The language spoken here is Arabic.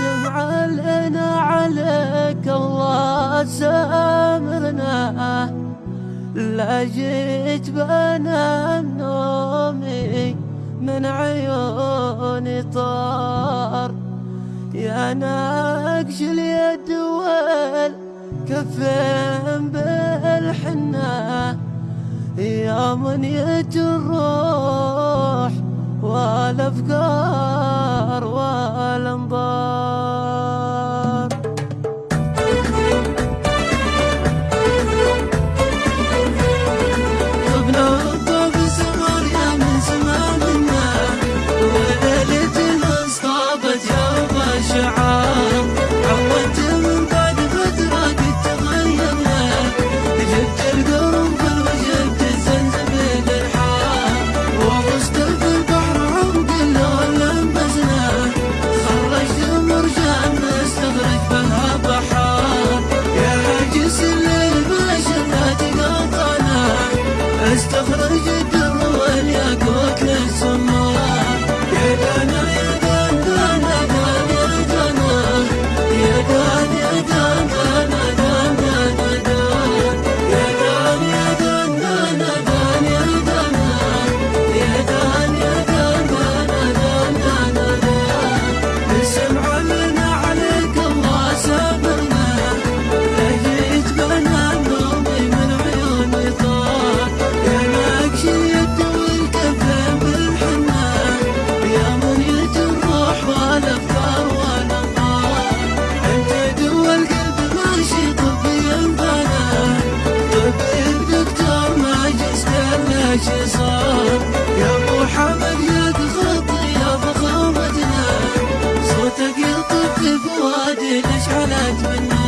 قاسم لنا عليك الله سامرنا لا جيت بنا نومي من عيوني طار. يا ناقش اليد والكفين بالحنة. يا من الروح والأفكار. 사랑해 ليش علاج مني